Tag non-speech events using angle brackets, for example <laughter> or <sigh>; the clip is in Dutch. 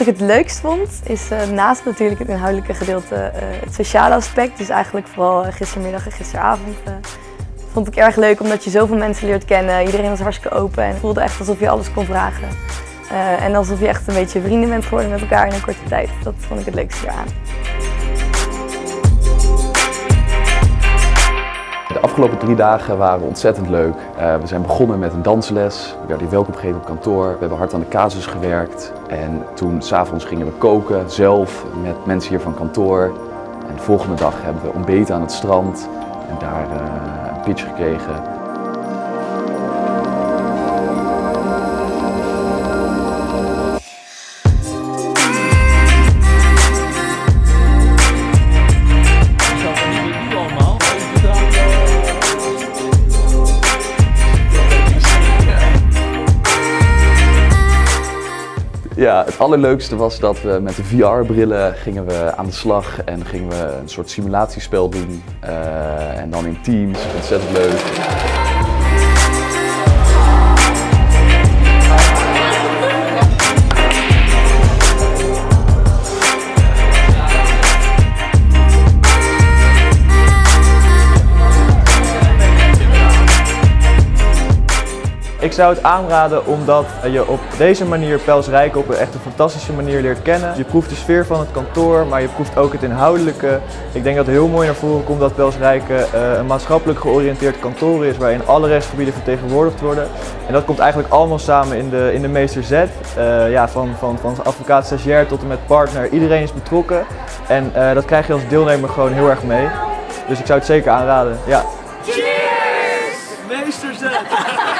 ik het leukst vond is uh, naast natuurlijk het inhoudelijke gedeelte uh, het sociale aspect. Dus eigenlijk vooral gistermiddag en gisteravond vond ik erg leuk omdat je zoveel mensen leert kennen. Iedereen was hartstikke open en voelde echt alsof je alles kon vragen. En alsof je echt een beetje vrienden bent geworden met elkaar in een korte tijd. Dat vond ik het leukste eraan. Afgelopen drie dagen waren ontzettend leuk. Uh, we zijn begonnen met een dansles. We werden welkom gegeven op kantoor. We hebben hard aan de casus gewerkt. En toen s'avonds gingen we koken, zelf, met mensen hier van kantoor. En de volgende dag hebben we ontbeten aan het strand. En daar uh, een pitch gekregen Ja, het allerleukste was dat we met de VR-brillen gingen we aan de slag en gingen we een soort simulatiespel doen. Uh, en dan in teams, ontzettend leuk. Ik zou het aanraden omdat je op deze manier Pels Rijken op een echt een fantastische manier leert kennen. Je proeft de sfeer van het kantoor, maar je proeft ook het inhoudelijke. Ik denk dat het heel mooi naar voren komt dat Pels Rijken uh, een maatschappelijk georiënteerd kantoor is waarin alle rechtsgebieden vertegenwoordigd worden. En dat komt eigenlijk allemaal samen in de, in de Meester Z. Uh, ja, van, van, van advocaat stagiair tot en met partner. Iedereen is betrokken en uh, dat krijg je als deelnemer gewoon heel erg mee. Dus ik zou het zeker aanraden. Ja. Cheers! Meester Z! <laughs>